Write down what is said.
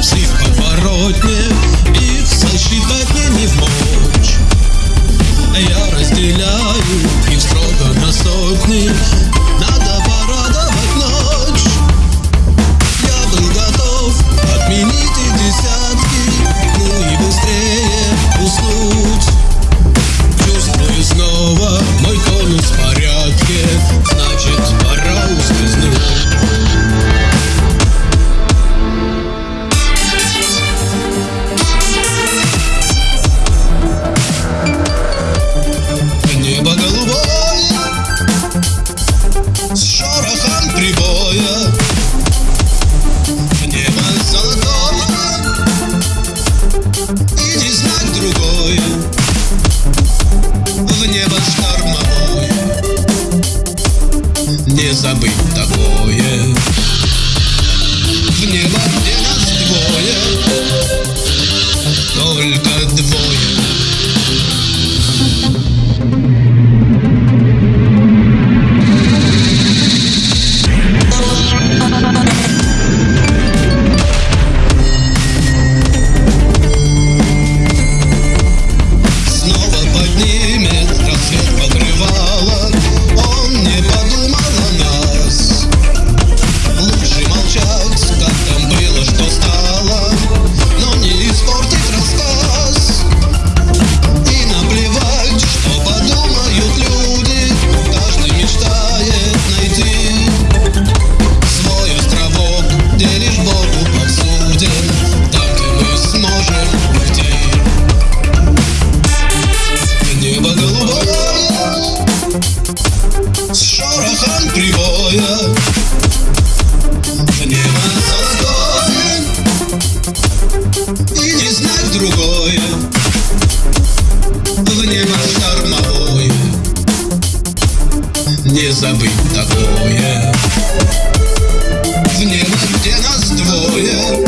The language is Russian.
Все подворотне их сосчитать не Не забыть такое. В небо, в небо другое В небо штормовое Не забыть такое. В небо, где нас двое